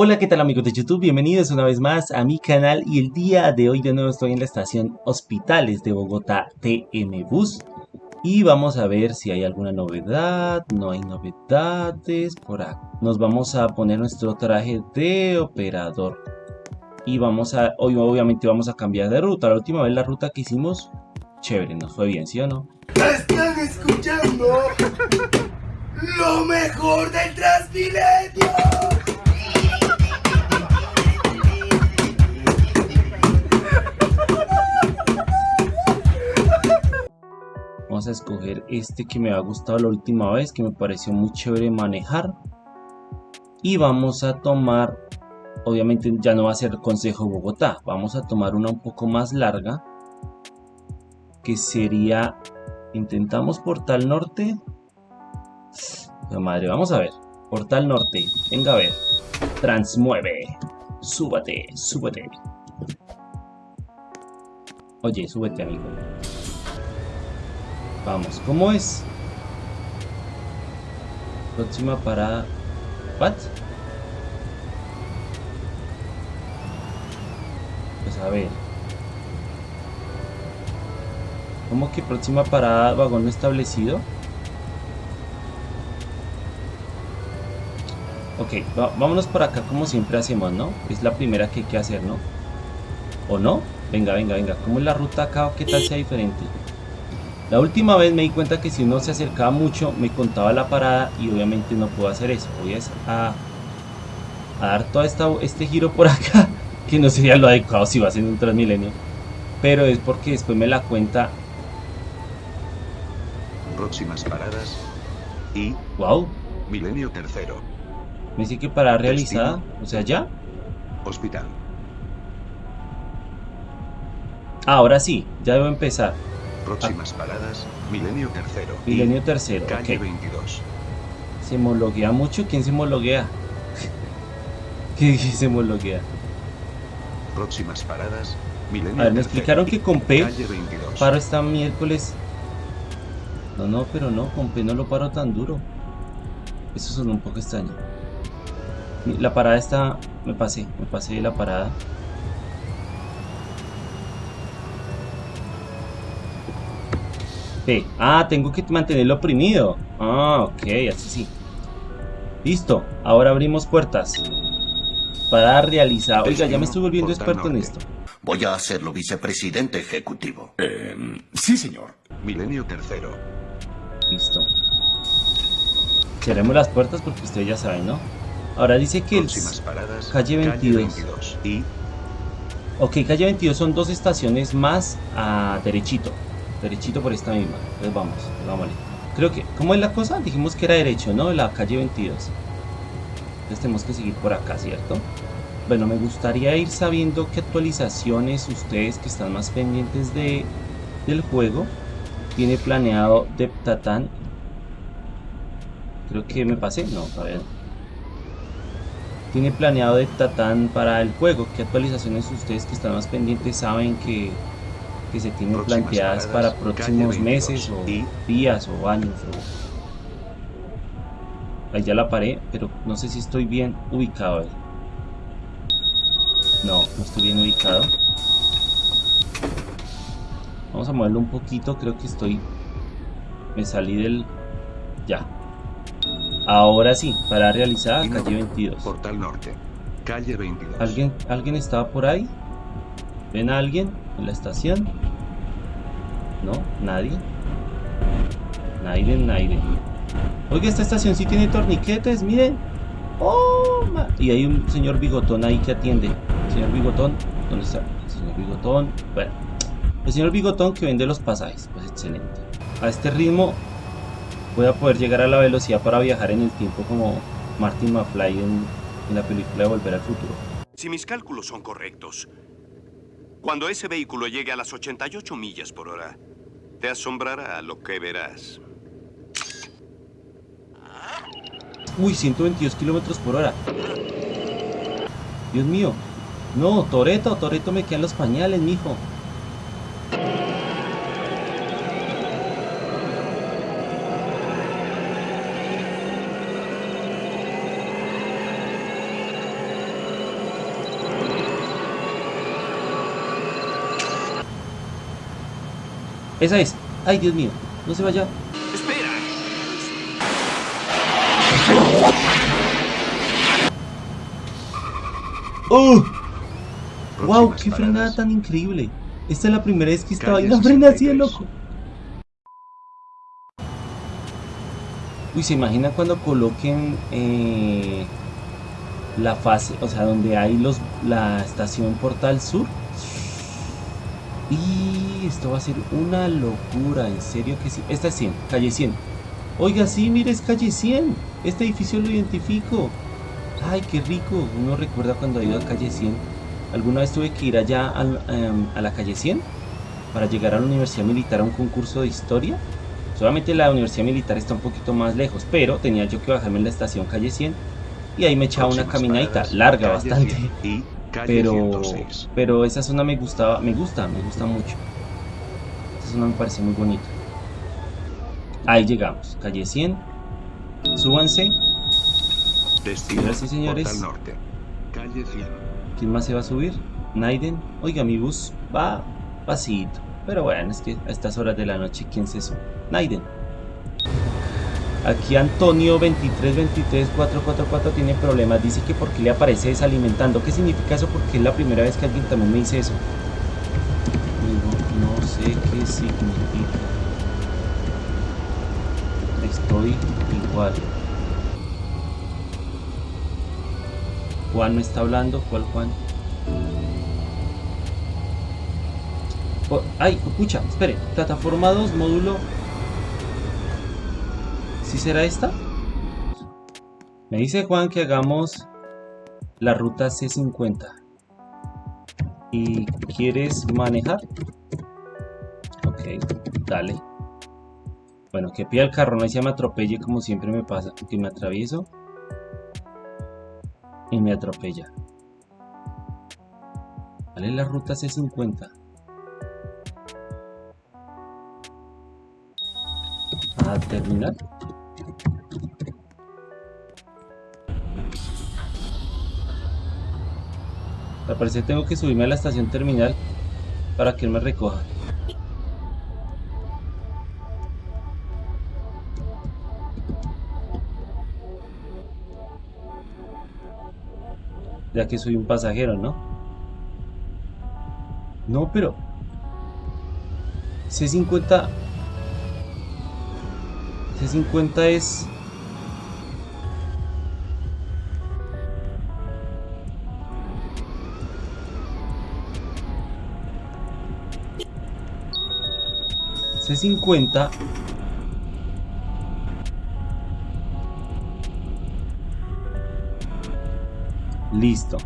Hola, ¿qué tal amigos de YouTube? Bienvenidos una vez más a mi canal y el día de hoy de nuevo estoy en la estación Hospitales de Bogotá TM Bus y vamos a ver si hay alguna novedad, no hay novedades por acá. Nos vamos a poner nuestro traje de operador y vamos a, hoy obviamente vamos a cambiar de ruta. La última vez la ruta que hicimos, chévere, nos fue bien, ¿sí o no? Están escuchando lo mejor del Transmilenio. A escoger este que me ha gustado la última vez, que me pareció muy chévere manejar. Y vamos a tomar, obviamente ya no va a ser Consejo Bogotá, vamos a tomar una un poco más larga, que sería, intentamos Portal Norte. La madre, vamos a ver, Portal Norte, venga a ver, transmueve, súbate, súbete. Oye, súbete amigo. Vamos, ¿cómo es? Próxima parada. ¿What? Pues a ver. ¿Cómo que próxima parada vagón establecido? Ok, vámonos por acá como siempre hacemos, ¿no? Es la primera que hay que hacer, ¿no? ¿O no? Venga, venga, venga. ¿Cómo es la ruta acá? ¿Qué tal sea diferente? La última vez me di cuenta que si uno se acercaba mucho me contaba la parada y obviamente no puedo hacer eso. Voy a, a dar todo esta, este giro por acá, que no sería lo adecuado si va a ser un Transmilenio. Pero es porque después me la cuenta. Próximas paradas. Y. Wow. Milenio tercero. Me dice que para realizada. O sea, ya. Hospital. Ahora sí, ya debo empezar. Próximas paradas, Milenio Tercero. Milenio Tercero, Calle ok. 22. ¿Se homologuea mucho? ¿Quién se homologuea? ¿Qué se homologuea? Próximas paradas, Milenio A ver, me explicaron que con P Calle 22. paro esta miércoles. No, no, pero no, con P no lo paro tan duro. Eso suena un poco extraño. La parada está... Me pasé, me pasé de la parada. P. Ah, tengo que mantenerlo oprimido. Ah, ok, así sí. Listo, ahora abrimos puertas. Para realizar... Oiga, ya me estoy volviendo experto en esto. Voy a hacerlo vicepresidente ejecutivo. Sí, señor. Milenio Tercero. Listo. Cerremos las puertas porque ustedes ya saben, ¿no? Ahora dice que el... Paradas, calle 22. 22. Y. Ok, calle 22 son dos estaciones más a derechito. Derechito por esta misma. Entonces vamos, vámonos. Creo que... ¿Cómo es la cosa? Dijimos que era derecho, ¿no? La calle 22. Entonces tenemos que seguir por acá, ¿cierto? Bueno, me gustaría ir sabiendo qué actualizaciones ustedes que están más pendientes de, del juego tiene planeado Deptatan. Creo que me pasé. No, todavía no. Tiene planeado Deptatan para el juego. ¿Qué actualizaciones ustedes que están más pendientes saben que, que se tienen planteadas paradas, para próximos calle 22 meses o y- días o años? o- Ahí ya la paré, pero no sé si estoy bien ubicado ahí. No, no estoy bien ubicado. Vamos a moverlo un poquito, creo que estoy... Me salí del... Ya. Ahora sí, para realizar calle 22. Portal Norte. Calle 22. ¿Alguien, ¿Alguien estaba por ahí? ¿Ven a alguien la estación? ¿No? ¿Nadie? Nadie, nadie. Oiga, esta estación sí tiene torniquetes, miren. ¡Oh! Y hay un señor bigotón ahí que atiende. Señor bigotón, ¿dónde está? El señor bigotón. Bueno, el señor bigotón que vende los pasajes. Pues excelente. A este ritmo voy a poder llegar a la velocidad para viajar en el tiempo como Martin McFly en, en la película de Volver al Futuro. Si mis cálculos son correctos, cuando ese vehículo llegue a las 88 millas por hora, te asombrará lo que verás. Uy, 122 kilómetros por hora. Dios mío. No, Toreto, Toreto me quedan los pañales, mijo. Esa es. Ay, Dios mío. No se vaya. Espera. ¡Oh! ¡Wow! ¡Qué frenada tan increíble! Esta es la primera vez que esta vaina frena así de 63. loco. Uy, ¿se imagina cuando coloquen eh, la fase, o sea, donde hay los la estación Portal Sur? Y esto va a ser una locura, en serio que sí. Esta es 100, calle 100. Oiga, sí, mire, es calle 100. Este edificio lo identifico. Ay, qué rico. Uno recuerda cuando ha ido a calle 100. Alguna vez tuve que ir allá al, em, a la calle 100 para llegar a la Universidad Militar a un concurso de historia. Solamente la Universidad Militar está un poquito más lejos, pero tenía yo que bajarme en la estación calle 100 y ahí me echaba una caminadita larga bastante. 100 Y Pero, 106. pero esa zona me gustaba, me gusta, me gusta mucho. Esa zona me parece muy bonita. Ahí llegamos, calle 100. Súbanse. Destino. Y señores. Norte. Calle 100. ¿Quién más se va a subir? Naiden. Oiga, mi bus va pasito. Pero bueno, es que a estas horas de la noche, ¿quién se sube? Naiden. Aquí Antonio 2323444 tiene problemas. Dice que porque le aparece desalimentando. ¿Qué significa eso? Porque es la primera vez que alguien también me dice eso. Sé qué significa. Estoy igual. Juan no está hablando. ¿Cuál Juan? Oh, ay, pucha, espere. Plataforma 2, módulo. ¿Sí será esta? Me dice Juan que hagamos la ruta C50. ¿Y quieres manejar? Dale. Bueno, que pida el carro, no se me atropelle como siempre me pasa. Que me atravieso y me atropella. ¿Cuál es la ruta C50? A terminar. Al parecer tengo que subirme a la estación terminal para que él me recoja. Ya que soy un pasajero, ¿no? No, pero... C50... C50 es... C50 Listo.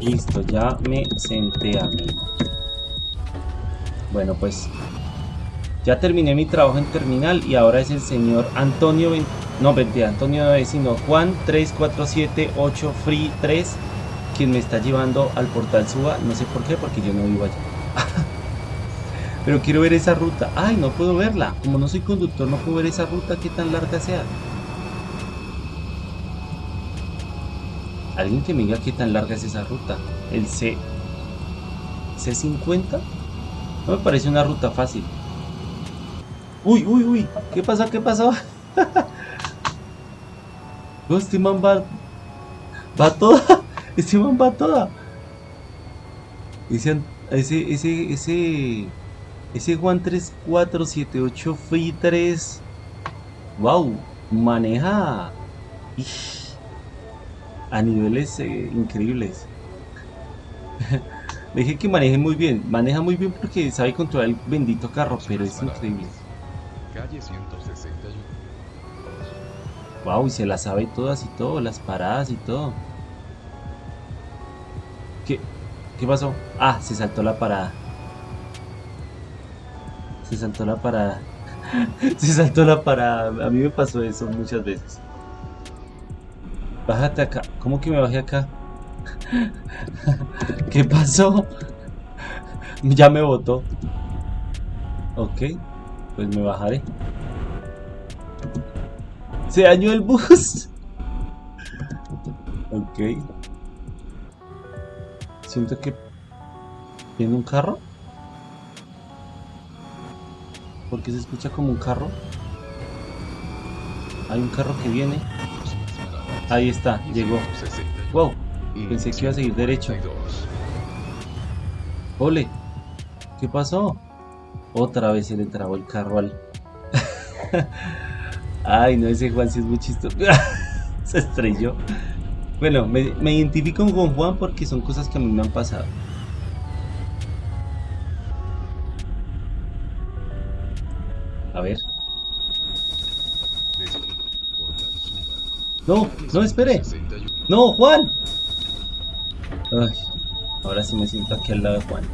Listo, ya me senté amigo. Bueno, pues ya terminé mi trabajo en terminal y ahora es el señor Antonio, no, mentira, Antonio no es, sino Juan 3478 Free 3 quien me está llevando al portal Suba, no sé por qué, porque yo no vivo allá. Pero quiero ver esa ruta. Ay, no puedo verla. Como no soy conductor, no puedo ver esa ruta, qué tan larga sea. Alguien que me diga qué tan larga es esa ruta. El C. C50. No me parece una ruta fácil. Uy, uy, uy. ¿Qué pasó? ¿Qué pasó? No, este man va. Va toda. Este man va toda. Ese, ese, ese, ese. Ese Juan 3478 Free 3. Wow. Maneja. A niveles eh, increíbles. Le dije que maneje muy bien. Maneja muy bien porque sabe controlar el bendito carro, pero es increíble. Calle 161. Wow, y se las sabe todas y todo, las paradas y todo. ¿Qué? ¿Qué pasó? Ah, se saltó la parada. Se saltó la parada. se saltó la parada. A mí me pasó eso muchas veces. Bájate acá. ¿Cómo que me bajé acá? ¿Qué pasó? Ya me botó. Ok, pues me bajaré. Se dañó el bus. Ok. Siento que... ¿Viene un carro? Porque se escucha como un carro. Hay un carro que viene. Ahí está, llegó. 61. Wow, pensé que iba a seguir derecho. 52. Ole, ¿qué pasó? Otra vez se le trabó el carro al. Ay, no, ese Juan sí es muy chistoso. se estrelló. Bueno, me, me identifico con Juan porque son cosas que a mí me han pasado. No, no, espere. 61. No, Juan. Ahora sí me siento aquí al lado de Juan.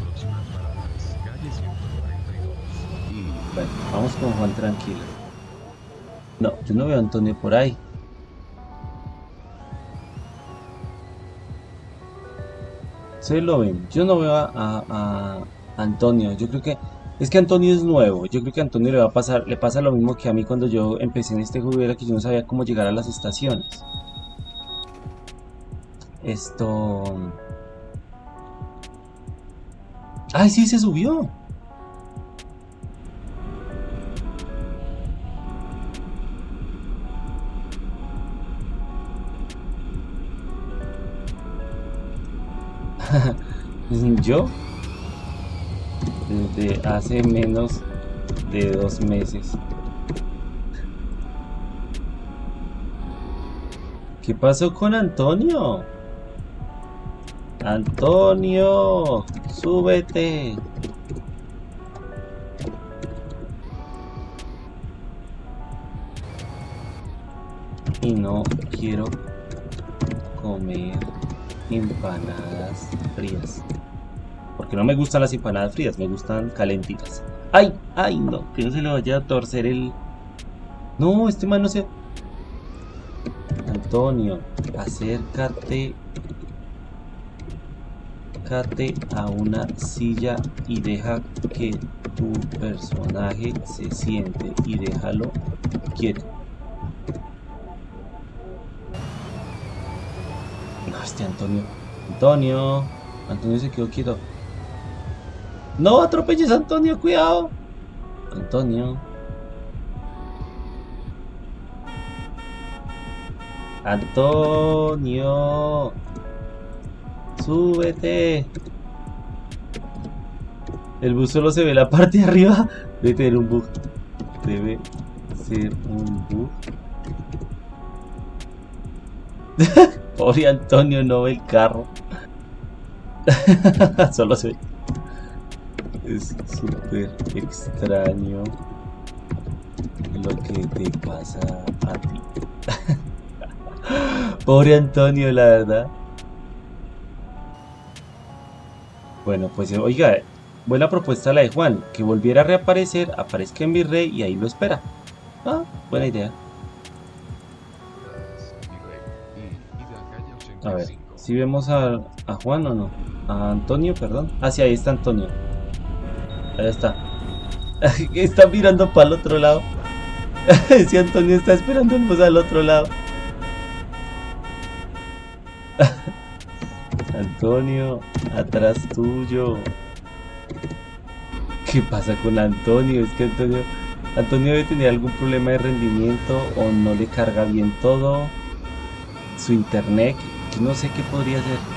Próximas paradas. Calle 142. Y Bueno, vamos con Juan tranquilo. No, yo no veo a Antonio por ahí. Se lo ven. Yo no veo a- a Antonio. Yo creo que es que Antonio es nuevo. Yo creo que Antonio le va a pasar, le pasa lo mismo que a mí cuando yo empecé en este juego, era que yo no sabía cómo llegar a las estaciones. Esto. ¡Ay, sí, se subió! Yo, desde hace menos de dos meses. ¿Qué pasó con Antonio? Antonio, súbete. Y no quiero comer empanadas frías. Porque no me gustan las empanadas frías, me gustan calentitas. ¡Ay! ¡Ay! No, que no se le vaya a torcer el... No, este man no se... Antonio, acércate. Acércate a una silla y deja que tu personaje se siente y déjalo quieto. No, este Antonio. Antonio. Antonio se quedó quieto. No atropelles a Antonio, cuidado. Antonio. Antonio. Súbete. El bus solo se ve la parte de arriba. Debe tener un bug. Debe ser un bug. Pobre Antonio no ve el carro. Solo se ve. Es súper extraño lo que te pasa a ti. Pobre Antonio, la verdad. Bueno, pues oiga, buena propuesta la de Juan, que volviera a reaparecer, aparezca en Virrey y ahí lo espera. Ah, buena idea. A ver, si vemos a, a Juan o no. A Antonio, perdón. Ah, sí, ahí está Antonio. Ahí está. está mirando para el otro lado. si Antonio está esperando bus al otro lado. Antonio, atrás tuyo. ¿Qué pasa con Antonio? Es que Antonio, Antonio debe tener algún problema de rendimiento o no le carga bien todo. Su internet, no sé qué podría ser.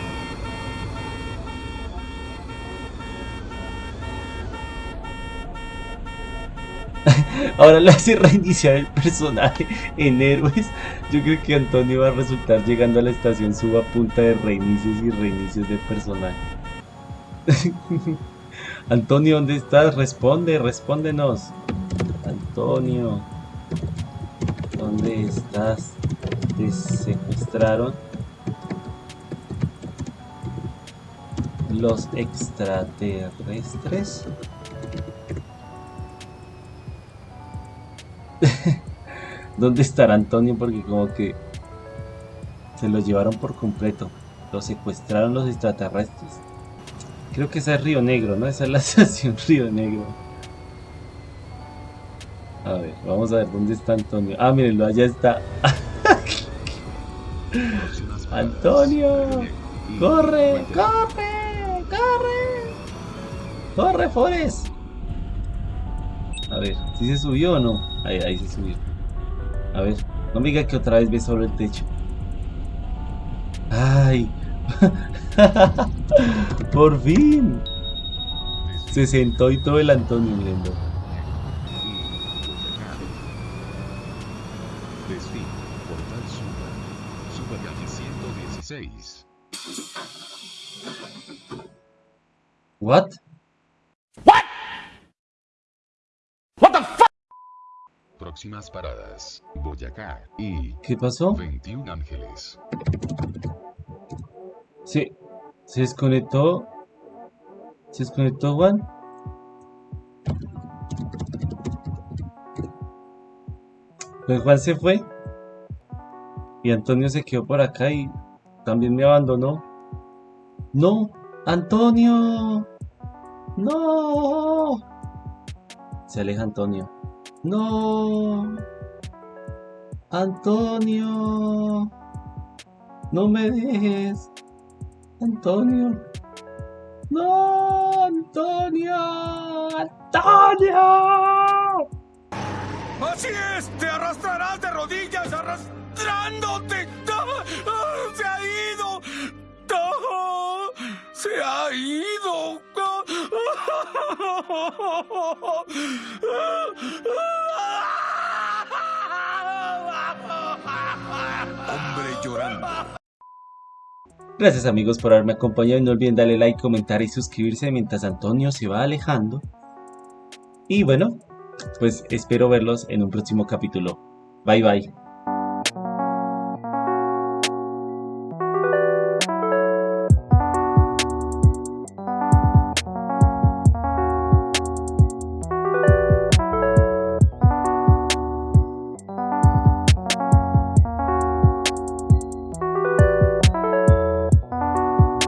Ahora le hace reiniciar el personaje en héroes. Yo creo que Antonio va a resultar llegando a la estación suba punta de reinicios y reinicios de personaje. Antonio, ¿dónde estás? Responde, respóndenos. Antonio, ¿dónde estás? ¿Te secuestraron? Los extraterrestres. ¿Dónde estará Antonio? Porque como que se lo llevaron por completo. Lo secuestraron los extraterrestres. Creo que esa es Río Negro, ¿no? Esa es la estación Río Negro. A ver, vamos a ver dónde está Antonio. Ah, mírenlo, allá está. Antonio, ¡Corre! ¡Corre! ¡Corre! ¡Corre, Forest! ¿Sí se subió o no? Ahí, ahí se subió. A ver, no me diga que otra vez ve solo el techo. ¡Ay! ¡Por fin! Se sentó y todo el Antonio mirando. Destino, Portal Suba. Suba viaje 116. ¿What? Próximas paradas. Boyacá y ¿Qué pasó? 21 Ángeles. Se, se desconectó. ¿Se desconectó Juan? Pues Juan se fue. Y Antonio se quedó por acá y también me abandonó. No, Antonio. No. Se aleja Antonio. No. Antonio. No me dejes. Antonio. No, Antonio. Antonio. Así es, te arrastrarás de rodillas arrastrándote. ¡Ah! ¡Ah! Se ha ido. ¡Ah! Se ha ido. Hombre llorando. Gracias amigos por haberme acompañado y no olviden darle like, comentar y suscribirse mientras Antonio se va alejando. Y bueno, pues espero verlos en un próximo capítulo. Bye bye.